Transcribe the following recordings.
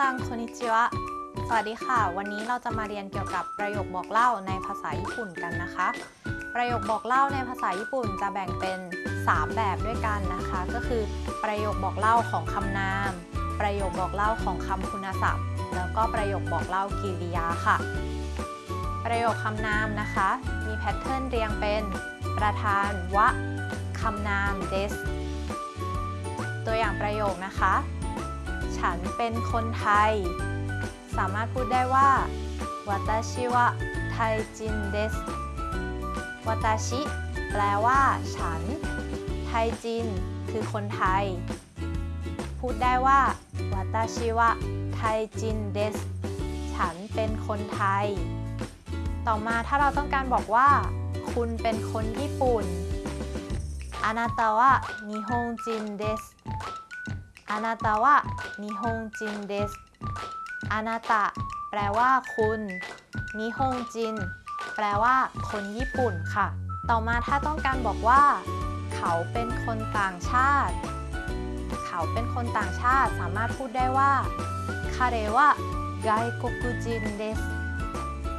ซังโคนิชิวะ สวัสดีค่ะ วันนี้เราจะมาเรียนเกี่ยวกับประโยคบอกเล่าในภาษาญี่ปุ่นกันนะคะ ประโยคบอกเล่าในภาษาญี่ปุ่นจะแบ่งเป็น 3 แบบด้วยกันนะคะ ก็คือประโยคบอกเล่าของคำนาม ประโยคบอกเล่าของคำคุณศัพท์ แล้วก็ประโยคบอกเล่ากิริยาค่ะ ประโยคคำนามนะคะ มีแพทเทิร์นเรียงเป็น ประธานวะคำนามเดสตัวอย่างประโยคนะคะ ฉันเป็นคนไทย สามารถพูดได้ว่าวัตชิวะไทจินเดสวัตชิ แปลว่า ฉัน ไทยจิน คือคนไทย พูดได้ว่าวัตชิวะไทจินเดสฉันเป็นคนไทย ต่อมาถ้าเราต้องการบอกว่า คุณเป็นคนญี่ปุ่นอานาตาวะนิฮงจินเดส อานาตาวะนิฮงจินเดสอานาตะแปลว่าคุณนิฮงจิน แปลว่า คนญี่ปุ่นค่ะ ต่อมาถ้าต้องการบอกว่า เขาเป็นคนต่างชาติ เขาเป็นคนต่างชาติสามารถพูดได้ว่าคาเรวะไกโกกุจินเดส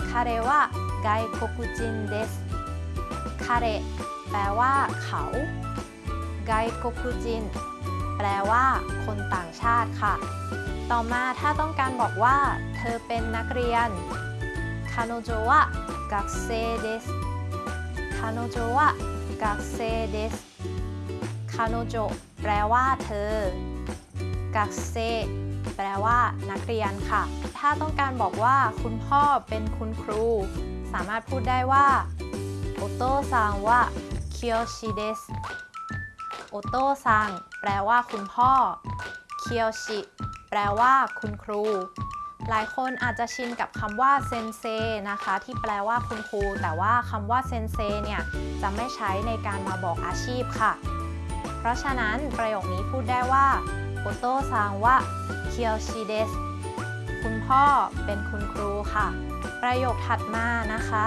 คาเรวะ外国人です 彼 แปลว่า เขา 外国人 แปลว่า คนต่างชาติค่ะ ต่อมาถ้าต้องการบอกว่า เธอเป็นนักเรียน彼女は学生です 彼女は学生です 彼女 แปลว่า เธอ 学生 แปลว่า นักเรียนค่ะ ถ้าต้องการบอกว่า คุณพ่อเป็นคุณครู สามารถพูดได้ว่าโอโตซังวะเคียวชิเดส โอโตซังแปลว่าคุณพ่อ เคียวชิ แปลว่าคุณครู หลายคนอาจจะชินกับคำว่าเซนเซนะคะ ที่แปลว่าคุณครู แต่ว่าคำว่าเซนเซเนี่ยจะไม่ใช้ในการมาบอกอาชีพค่ะ เพราะฉะนั้นประโยคนี้พูดได้ว่าお父さんは教師です คุณพ่อเป็นคุณครูค่ะ ประโยคถัดมานะคะ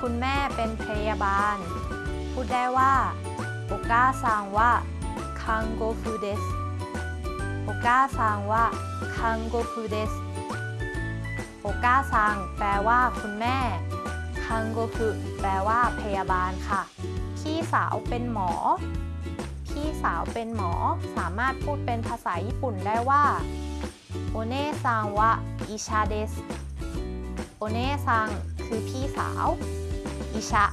คุณแม่เป็นพยาบาล พูดได้ว่า お母さんは看護婦です お母さん看護婦です お母さん แปลว่าคุณแม่ 看護婦แปลว่าพยาบาลค่ะ พี่สาวเป็นหมอ พี่สาวเป็นหมอสามารถพูดเป็นภาษาญี่ปุ่นได้ว่าโอเนซังวะอิชาเดสโอเนซังคือพี่สาว อิชะ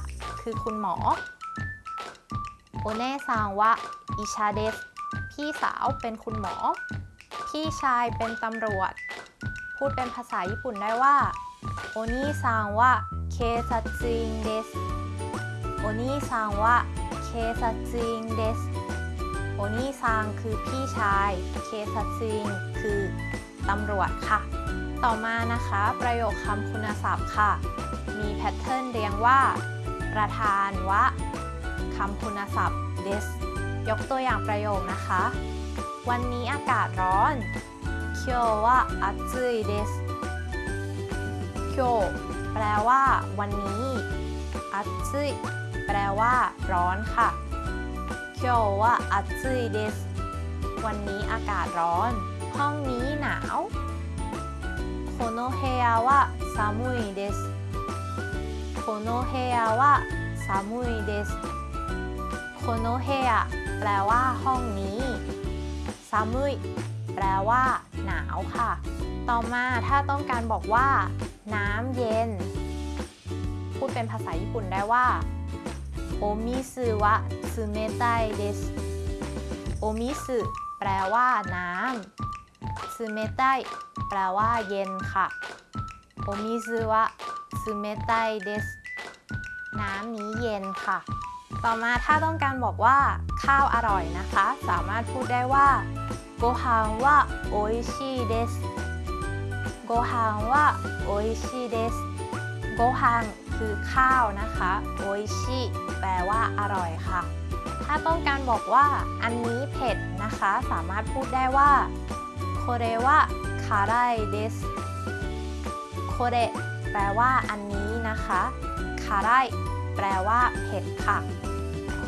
คือคุณหมอ โอเนซังวะอิชาเดสพี่สาวเป็นคุณหมอ พี่ชายเป็นตำรวจ พูดเป็นภาษาญี่ปุ่นได้ว่าお兄さんは警察人です お兄さんは警察人です お兄さん คือพี่ชาย 警察人 คือตำรวจค่ะ ต่อมานะคะ ประโยคคำคุณศัพท์ค่ะ มี pattern เรียงว่า ประธาน は คำคุณศัพท์ this ยกตัวอย่างประโยคนะคะ วันนี้อากาศร้อน今日は暑いです今日แปลว่า วันนี้暑いแปลว่า ร้อนค่ะ今日は暑いですวันนี้อากาศร้อน ห้องนี้หนาวこの部屋は寒いですこの部屋は寒いです โนเฮะแปลว่าห้องนี้ซามุยแปลว่า หนาวค่ะ ต่อมาถ้าต้องการบอกว่า น้ำเย็น พูดเป็นภาษาญี่ปุ่นได้ว่าโอมิซึวะซึเมไตเดสโอมิซึแปลว่า น้ำซึเมไตแปลว่า เย็นค่ะโอมิซึวะซึเมไตเดสน้ำนี้เย็นค่ะ ต่อมาถ้าต้องการบอกว่าข้าวอร่อยนะคะ สามารถพูดได้ว่าโกฮังว่าโออิชิเดสโกฮังว่าโออิชิเดสโกฮังคือข้าวนะคะโออิชิแปลว่าอร่อยค่ะ ถ้าต้องการบอกว่าอันนี้เผ็ดนะคะ สามารถพูดได้ว่าโคเรวะคาไรเดสโคเรแปลว่าอันนี้นะคะคาไรแปลว่าเผ็ดค่ะ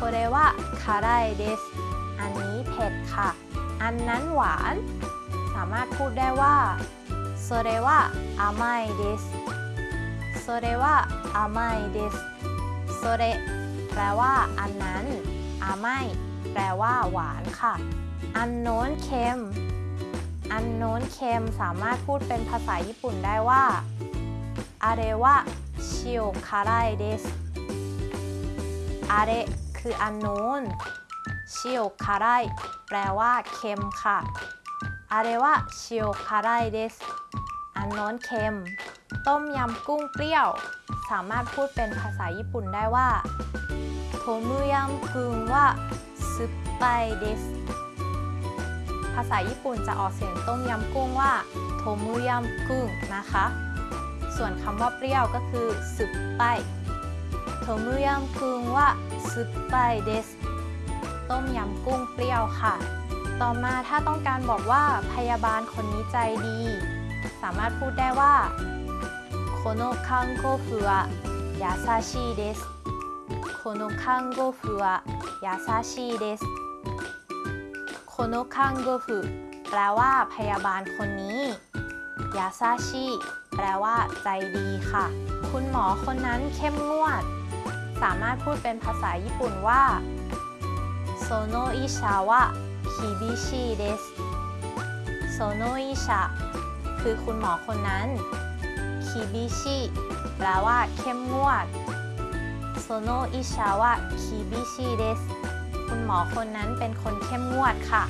โคเรวะคาไรเดสอันนี้เผ็ดค่ะ อันนั้นหวาน สามารถพูดได้ว่าโ それは甘いですそれは甘いですそれแปลว่า อันนั้นอาไม่แปลว่า หวานค่ะ อันโน้นเค็ม อันโน้นเค็มสามารถพูดเป็นภาษาญี่ปุ่นได้ว่าอาเรวะชิโอคาไรเดสอาเร คืออันโน้นชิโอคาไรแปลว่าเค็มค่ะอาเรวะชิโอคาไรเดสอันโน้นเค็ม ต้มยำกุ้งเปรี้ยว สามารถพูดเป็นภาษาญี่ปุ่นได้ว่าโทมุยำคุงว่าซุปไปเดสภาษาญี่ปุ่นจะออกเสียงต้มยำกุ้งว่าโทมุยำกุ้งนะคะ ส่วนคำว่าเปรี้ยวก็คือซุปไป โทมุยำมคุงว่าซุบไปเดสต้มยำกุ้งเปรี้ยวค่ะ ต่อมาถ้าต้องการบอกว่าพยาบาลคนนี้ใจดี สามารถพูดได้ว่าこの看護婦は優しいです この看護婦は優しいです この看護婦 แปลว่าพยาบาลคนนี้ 優しい แปลว่าใจดีค่ะ คุณหมอคนนั้นเข้มงวด สามารถพูดเป็นภาษาญี่ปุ่นว่าその医者は厳しいですその医者 คือคุณหมอคนนั้น 厳しい แปลว่าเข้มงวด その医者は厳しいです คุณหมอคนนั้นเป็นคนเข้มงวดค่ะ